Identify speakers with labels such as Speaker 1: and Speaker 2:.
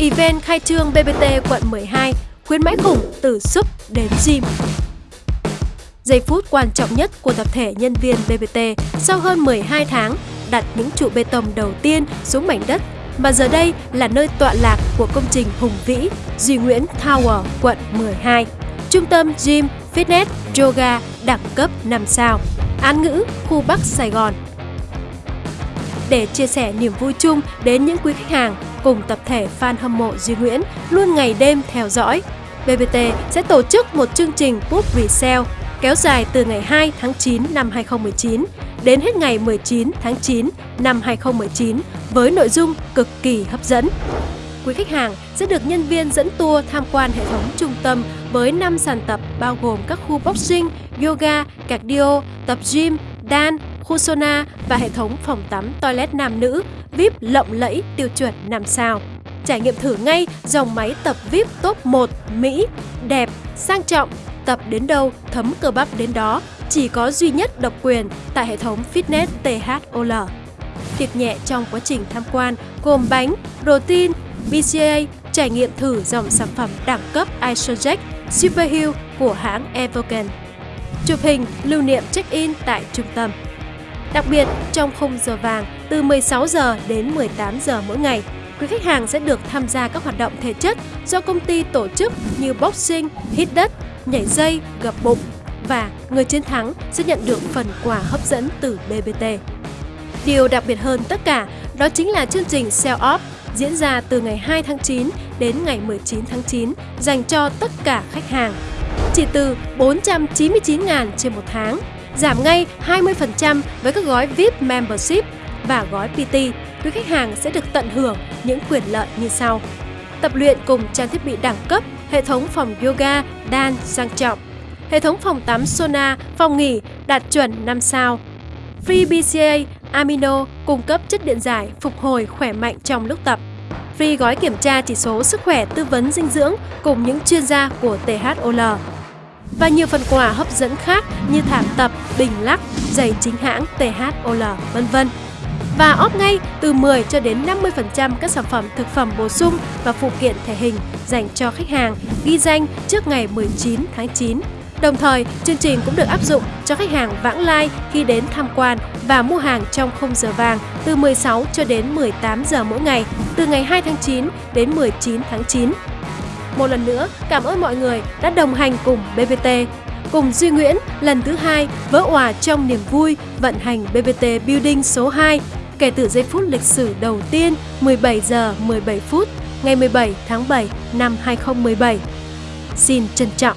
Speaker 1: Event khai trương BBT quận 12, khuyến mãi khủng từ súp đến gym. Giây phút quan trọng nhất của tập thể nhân viên BBT sau hơn 12 tháng đặt những trụ bê tông đầu tiên xuống mảnh đất mà giờ đây là nơi tọa lạc của công trình hùng vĩ Duy Nguyễn Tower, quận 12. Trung tâm gym, fitness, yoga đẳng cấp 5 sao, án ngữ, khu Bắc Sài Gòn. Để chia sẻ niềm vui chung đến những quý khách hàng cùng tập thể fan hâm mộ Duy Nguyễn luôn ngày đêm theo dõi, BBT sẽ tổ chức một chương trình Book Resale kéo dài từ ngày 2 tháng 9 năm 2019 đến hết ngày 19 tháng 9 năm 2019 với nội dung cực kỳ hấp dẫn. Quý khách hàng sẽ được nhân viên dẫn tour tham quan hệ thống trung tâm với 5 sàn tập bao gồm các khu boxing, yoga, cardio, tập gym, dan khu sauna và hệ thống phòng tắm toilet nam nữ VIP lộng lẫy tiêu chuẩn 5 sao. Trải nghiệm thử ngay dòng máy tập VIP top 1 Mỹ, đẹp, sang trọng, tập đến đâu thấm cơ bắp đến đó, chỉ có duy nhất độc quyền tại hệ thống fitness THOL. Tiệc nhẹ trong quá trình tham quan gồm bánh, protein, BCA, trải nghiệm thử dòng sản phẩm đẳng cấp Isojack Superhill của hãng Evoken. Chụp hình lưu niệm check-in tại trung tâm. Đặc biệt, trong khung giờ vàng từ 16 giờ đến 18 giờ mỗi ngày, quý khách hàng sẽ được tham gia các hoạt động thể chất do công ty tổ chức như boxing, hít đất, nhảy dây, gập bụng và người chiến thắng sẽ nhận được phần quà hấp dẫn từ BBT. Điều đặc biệt hơn tất cả đó chính là chương trình Sell Off diễn ra từ ngày 2 tháng 9 đến ngày 19 tháng 9 dành cho tất cả khách hàng. Chỉ từ 499.000 trên một tháng, giảm ngay 20% với các gói VIP Membership và gói PT, quý khách hàng sẽ được tận hưởng những quyền lợi như sau. Tập luyện cùng trang thiết bị đẳng cấp, hệ thống phòng yoga, đan sang trọng, hệ thống phòng tắm sauna, phòng nghỉ đạt chuẩn 5 sao, Free BCA Amino cung cấp chất điện giải phục hồi khỏe mạnh trong lúc tập. Free gói kiểm tra chỉ số sức khỏe tư vấn dinh dưỡng cùng những chuyên gia của THOL. Và nhiều phần quà hấp dẫn khác như thảm tập, bình lắc, giày chính hãng THOL, vân vân. Và óp ngay từ 10 cho đến 50% các sản phẩm thực phẩm bổ sung và phụ kiện thể hình dành cho khách hàng ghi danh trước ngày 19 tháng 9 Đồng thời, chương trình cũng được áp dụng cho khách hàng vãng lai khi đến tham quan và mua hàng trong khung giờ vàng từ 16 cho đến 18 giờ mỗi ngày, từ ngày 2 tháng 9 đến 19 tháng 9. Một lần nữa, cảm ơn mọi người đã đồng hành cùng BBT. Cùng Duy Nguyễn lần thứ hai vỡ òa trong niềm vui vận hành BBT Building số 2 kể từ giây phút lịch sử đầu tiên 17 giờ 17 phút ngày 17 tháng 7 năm 2017. Xin trân trọng